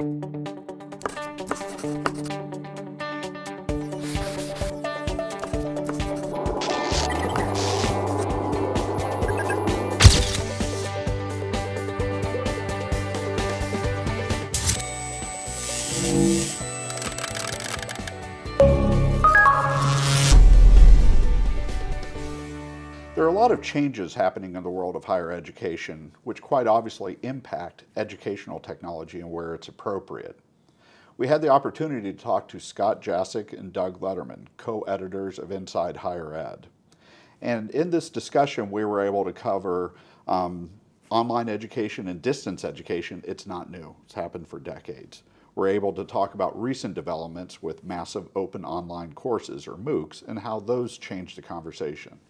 Thank you. There are a lot of changes happening in the world of higher education, which quite obviously impact educational technology and where it's appropriate. We had the opportunity to talk to Scott Jaschik and Doug Lederman, co-editors of Inside Higher Ed. And in this discussion, we were able to cover um, online education and distance education. It's not new, it's happened for decades. We're able to talk about recent developments with massive open online courses, or MOOCs, and how those change the conversation.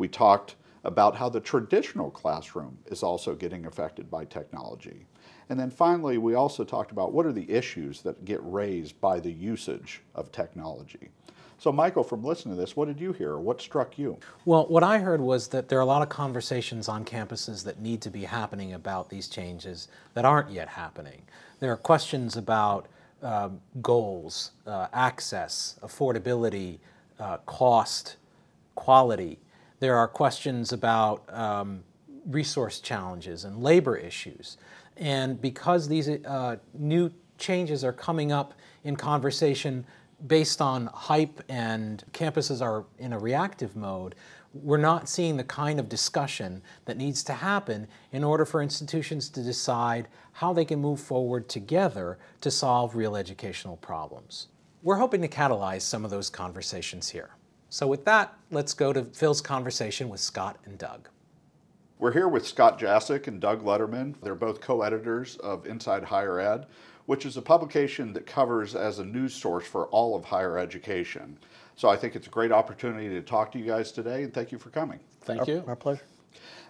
We talked about how the traditional classroom is also getting affected by technology. And then finally, we also talked about what are the issues that get raised by the usage of technology. So Michael, from listening to this, what did you hear? What struck you? Well, what I heard was that there are a lot of conversations on campuses that need to be happening about these changes that aren't yet happening. There are questions about uh, goals, uh, access, affordability, uh, cost, quality, there are questions about um, resource challenges and labor issues. And because these uh, new changes are coming up in conversation based on hype and campuses are in a reactive mode, we're not seeing the kind of discussion that needs to happen in order for institutions to decide how they can move forward together to solve real educational problems. We're hoping to catalyze some of those conversations here. So with that, let's go to Phil's conversation with Scott and Doug. We're here with Scott Jaschik and Doug Lederman. They're both co-editors of Inside Higher Ed, which is a publication that covers as a news source for all of higher education. So I think it's a great opportunity to talk to you guys today, and thank you for coming. Thank our, you. Our pleasure.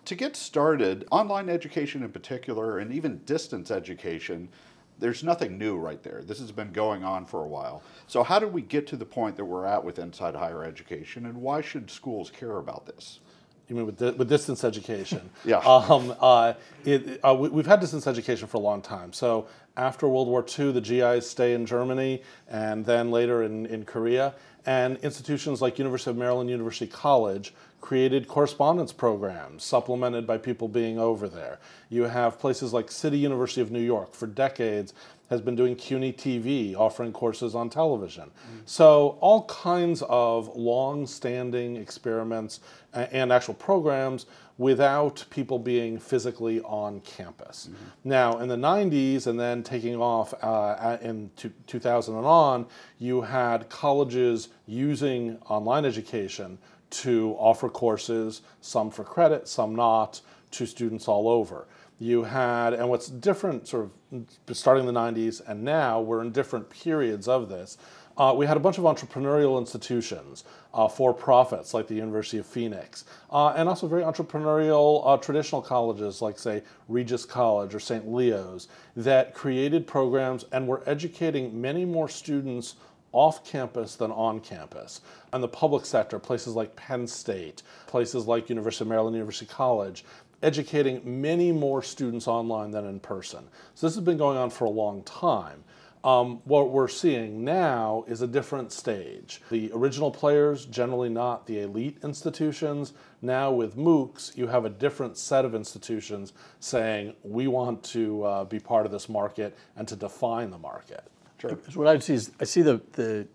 To get started, online education in particular, and even distance education, there's nothing new right there. This has been going on for a while. So how did we get to the point that we're at with inside higher education and why should schools care about this? You mean with, di with distance education? yeah. Um, uh, it, uh, we, have had distance education for a long time. So after World War II, the GIs stay in Germany and then later in, in Korea. And institutions like University of Maryland University College created correspondence programs supplemented by people being over there. You have places like City University of New York for decades has been doing CUNY TV, offering courses on television. Mm. So all kinds of long-standing experiments and actual programs without people being physically on campus. Mm -hmm. Now, in the 90s and then taking off uh, in 2000 and on, you had colleges using online education to offer courses, some for credit, some not, to students all over. You had, and what's different sort of starting in the 90s and now, we're in different periods of this. Uh, we had a bunch of entrepreneurial institutions, uh, for profits like the University of Phoenix, uh, and also very entrepreneurial uh, traditional colleges like, say, Regis College or St. Leo's, that created programs and were educating many more students off campus than on campus. And the public sector, places like Penn State, places like University of Maryland, University College, educating many more students online than in person. So this has been going on for a long time. Um, what we're seeing now is a different stage. The original players, generally not the elite institutions. Now with MOOCs, you have a different set of institutions saying, we want to uh, be part of this market and to define the market. Sure. What I see is I see the, the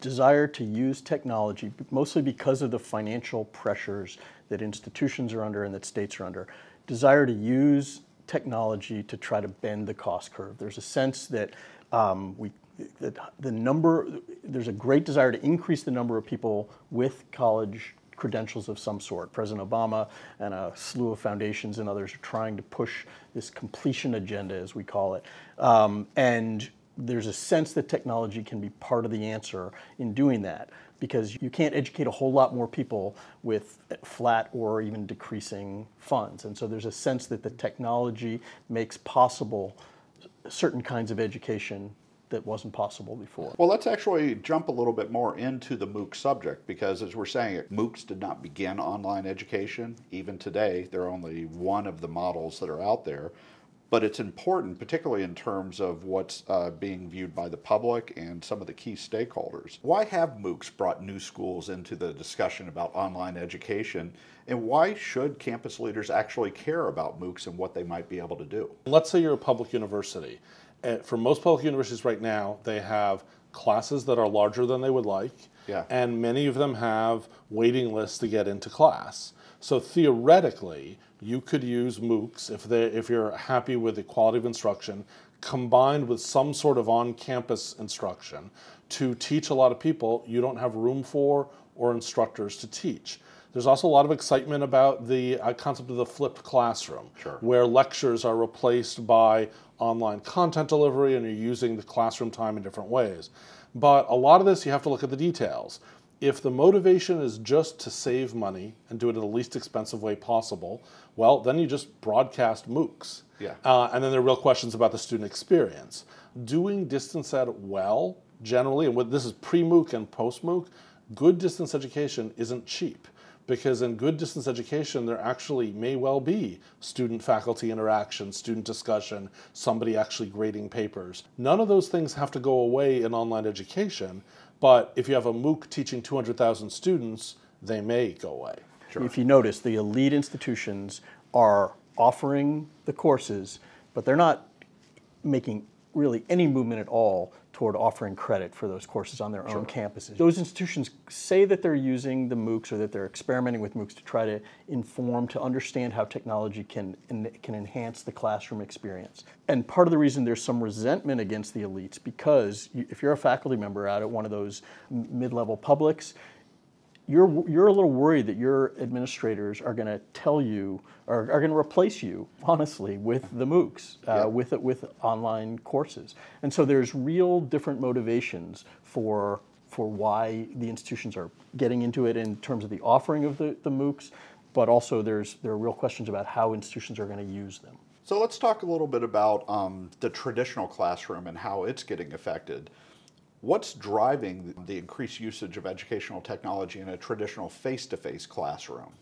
desire to use technology, mostly because of the financial pressures that institutions are under and that states are under, desire to use technology to try to bend the cost curve. There's a sense that um, we, that the number, there's a great desire to increase the number of people with college credentials of some sort. President Obama and a slew of foundations and others are trying to push this completion agenda, as we call it. Um, and there's a sense that technology can be part of the answer in doing that because you can't educate a whole lot more people with flat or even decreasing funds. And so there's a sense that the technology makes possible certain kinds of education that wasn't possible before. Well, let's actually jump a little bit more into the MOOC subject because as we're saying, MOOCs did not begin online education. Even today, they're only one of the models that are out there. But it's important, particularly in terms of what's uh, being viewed by the public and some of the key stakeholders. Why have MOOCs brought new schools into the discussion about online education, and why should campus leaders actually care about MOOCs and what they might be able to do? Let's say you're a public university. For most public universities right now, they have classes that are larger than they would like, Yeah. and many of them have waiting lists to get into class. So theoretically, you could use MOOCs if they if you're happy with the quality of instruction, combined with some sort of on-campus instruction to teach a lot of people you don't have room for or instructors to teach. There's also a lot of excitement about the uh, concept of the flipped classroom, Sure. where lectures are replaced by online content delivery and you're using the classroom time in different ways. But a lot of this, you have to look at the details. If the motivation is just to save money and do it in the least expensive way possible, well, then you just broadcast MOOCs. Yeah. Uh, and then there are real questions about the student experience. Doing distance ed well, generally, and what this is pre MOOC and post MOOC, good distance education isn't cheap because in good distance education, there actually may well be student faculty interaction, student discussion, somebody actually grading papers. None of those things have to go away in online education, but if you have a MOOC teaching 200,000 students, they may go away. If you notice, the elite institutions are offering the courses, but they're not making really any movement at all toward offering credit for those courses on their own campuses. Those institutions say that they're using the MOOCs or that they're experimenting with MOOCs to try to inform, to understand how technology can, can enhance the classroom experience. And part of the reason there's some resentment against the elites, because if you're a faculty member out at one of those mid-level publics, you're, you're a little worried that your administrators are going to tell you, or are going to replace you, honestly, with the MOOCs, uh, Yeah. with, with online courses. And so there's real different motivations for, for why the institutions are getting into it in terms of the offering of the, the MOOCs, but also there's, there are real questions about how institutions are going to use them. So let's talk a little bit about um, the traditional classroom and how it's getting affected. What's driving the increased usage of educational technology in a traditional face to face classroom?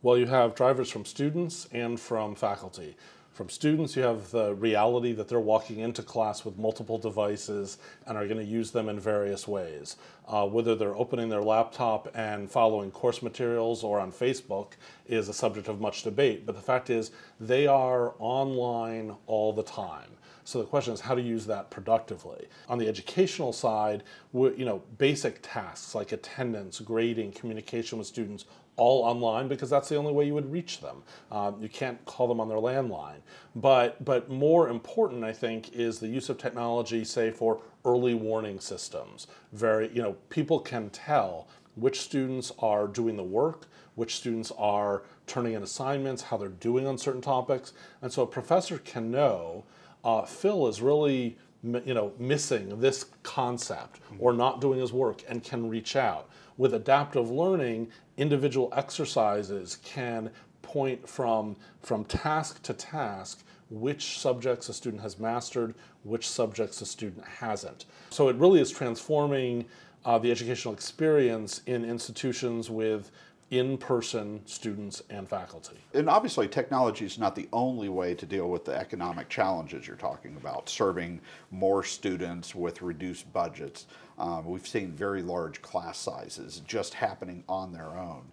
Well, you have drivers from students and from faculty. From students, you have the reality that they're walking into class with multiple devices and are going to use them in various ways. Uh, whether they're opening their laptop and following course materials or on Facebook is a subject of much debate. But the fact is, they are online all the time. So the question is how to use that productively. On the educational side, you know, basic tasks like attendance, grading, communication with students, all online because that's the only way you would reach them. Um, you can't call them on their landline. But but more important, I think, is the use of technology, say for early warning systems. Very, you know, people can tell which students are doing the work, which students are turning in assignments, how they're doing on certain topics, and so a professor can know uh, Phil is really you know missing this concept or not doing his work and can reach out. With adaptive learning, individual exercises can point from from task to task which subjects a student has mastered, which subjects a student hasn't. So it really is transforming uh, the educational experience in institutions with in-person students and faculty. And obviously, technology is not the only way to deal with the economic challenges you're talking about, serving more students with reduced budgets. Um, we've seen very large class sizes just happening on their own.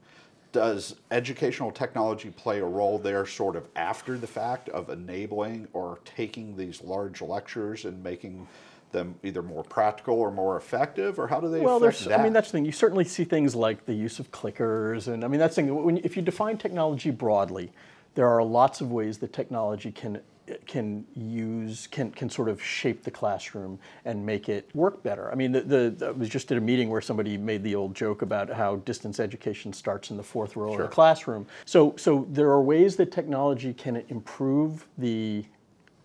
Does educational technology play a role there, sort of after the fact, of enabling or taking these large lectures and making them either more practical or more effective, or how do they Well, affect there's, that? I mean, that's the thing. You certainly see things like the use of clickers, and I mean, that's the thing. When, if you define technology broadly, there are lots of ways that technology can can use can can sort of shape the classroom and make it work better. I mean, the, the I was just at a meeting where somebody made the old joke about how distance education starts in the fourth row of the classroom. So so there are ways that technology can improve the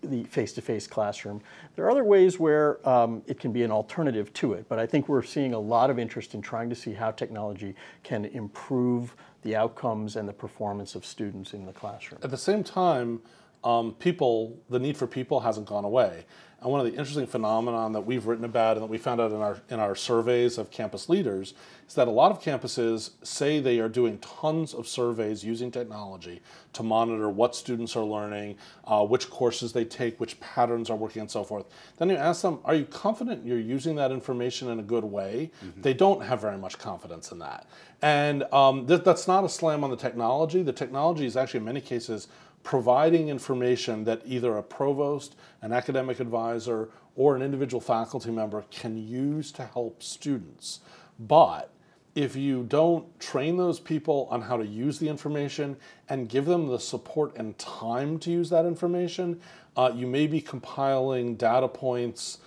the face-to-face classroom. There are other ways where um, it can be an alternative to it, but I think we're seeing a lot of interest in trying to see how technology can improve the outcomes and the performance of students in the classroom. At the same time, um, people, the need for people hasn't gone away. And one of the interesting phenomenon that we've written about and that we found out in our in our surveys of campus leaders is that a lot of campuses say they are doing tons of surveys using technology to monitor what students are learning, uh, which courses they take, which patterns are working, and so forth. Then you ask them, "Are you confident you're using that information in a good way?" They don't have very much confidence in that, and um, th- that's not a slam on the technology. The technology is actually in many cases providing information that either a provost, an academic advisor, or an individual faculty member can use to help students. But if you don't train those people on how to use the information and give them the support and time to use that information, uh, you may be compiling data points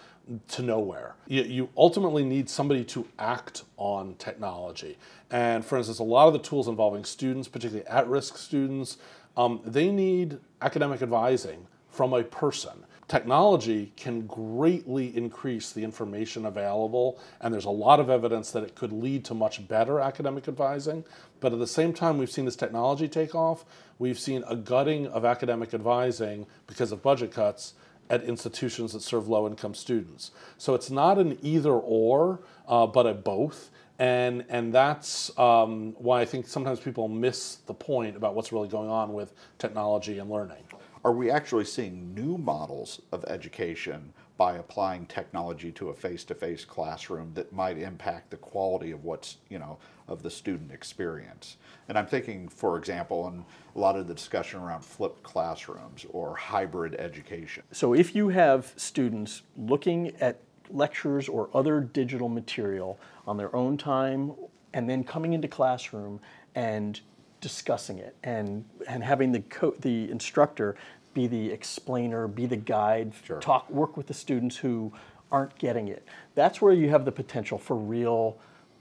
to nowhere. You, you ultimately need somebody to act on technology. And for instance, a lot of the tools involving students, particularly at risk students, um, they need academic advising from a person. Technology can greatly increase the information available, and there's a lot of evidence that it could lead to much better academic advising. But at the same time, we've seen this technology take off. We've seen a gutting of academic advising because of budget cuts at institutions that serve low income students. So it's not an either or, uh, but a both. And, and that's um, why I think sometimes people miss the point about what's really going on with technology and learning. Are we actually seeing new models of education by applying technology to a face-to-face classroom that might impact the quality of what's, you know, of the student experience? And I'm thinking, for example, in a lot of the discussion around flipped classrooms or hybrid education. So if you have students looking at lectures or other digital material on their own time and then coming into classroom and discussing it and, and having the, co- the instructor be the explainer, be the guide, Sure. talk, work with the students who aren't getting it. That's where you have the potential for real,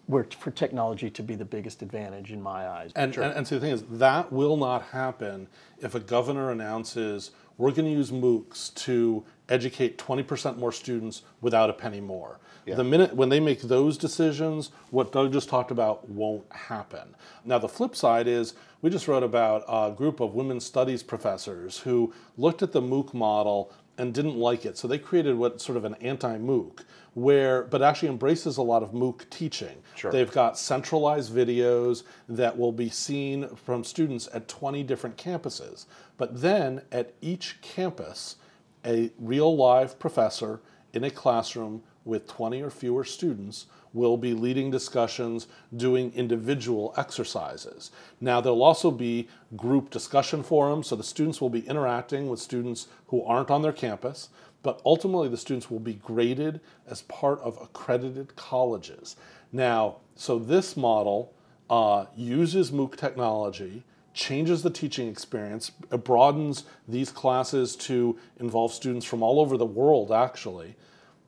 where, for technology to be the biggest advantage in my eyes. And, and, and so the thing is, that will not happen if a governor announces we're going to use MOOCs to educate 20% more students without a penny more. Yeah. The minute when they make those decisions, what Doug just talked about won't happen. Now, the flip side is we just wrote about a group of women's studies professors who looked at the MOOC model and didn't like it. So they created what sort of an anti-MOOC, where but actually embraces a lot of MOOC teaching. Sure. They've got centralized videos that will be seen from students at 20 different campuses. But then at each campus, a real live professor in a classroom with 20 or fewer students will be leading discussions, doing individual exercises. Now, there'll also be group discussion forums, so the students will be interacting with students who aren't on their campus, but ultimately the students will be graded as part of accredited colleges. Now, so this model uh, uses MOOC technology, changes the teaching experience, it broadens these classes to involve students from all over the world, actually,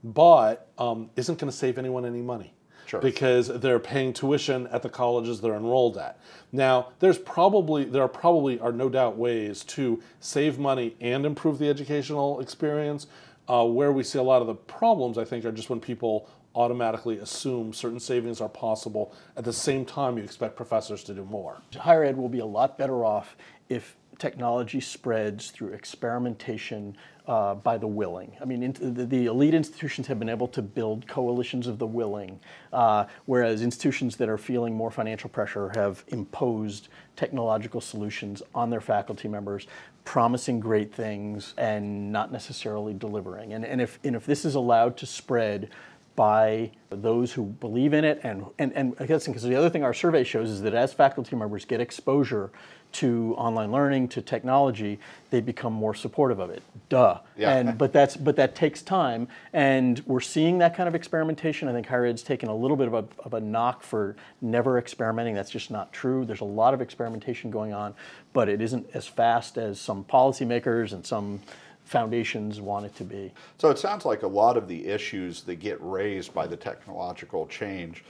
but um, isn't going to save anyone any money. Sure. Because they're paying tuition at the colleges they're enrolled at. Now, there's probably there are probably are no doubt ways to save money and improve the educational experience. Uh, where we see a lot of the problems, I think, are just when people automatically assume certain savings are possible at the same time you expect professors to do more. higher ed will be a lot better off if technology spreads through experimentation uh, by the willing. I mean, the, the elite institutions have been able to build coalitions of the willing, uh, whereas institutions that are feeling more financial pressure have imposed technological solutions on their faculty members, promising great things and not necessarily delivering. And, and, if, and if this is allowed to spread by those who believe in it. And, and, and I guess because the other thing our survey shows is that as faculty members get exposure to online learning, to technology, they become more supportive of it. Duh. Yeah. And, but, that's, but that takes time. And we're seeing that kind of experimentation. I think higher ed's taken a little bit of a, of a knock for never experimenting. That's just not true. There's a lot of experimentation going on, but it isn't as fast as some policymakers and some foundations want it to be. So it sounds like a lot of the issues that get raised by the technological change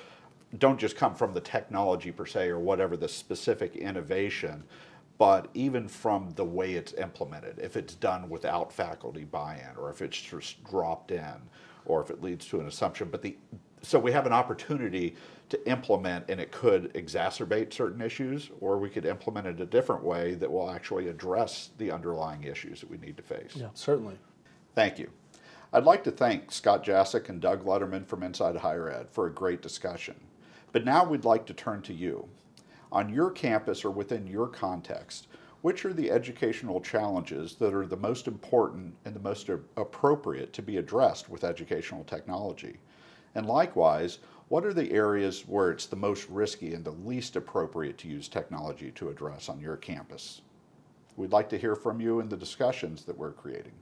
don't just come from the technology per se or whatever the specific innovation, but even from the way it's implemented. If it's done without faculty buy-in, or if it's just dropped in, or if it leads to an assumption. But the so we have an opportunity to implement, and it could exacerbate certain issues, or we could implement it a different way that will actually address the underlying issues that we need to face. Certainly. Thank you. I'd like to thank Scott Jaschik and Doug Lederman from Inside Higher Ed for a great discussion. But now we'd like to turn to you. On your campus or within your context, which are the educational challenges that are the most important and the most appropriate to be addressed with educational technology? And likewise, what are the areas where it's the most risky and the least appropriate to use technology to address on your campus? We'd like to hear from you in the discussions that we're creating.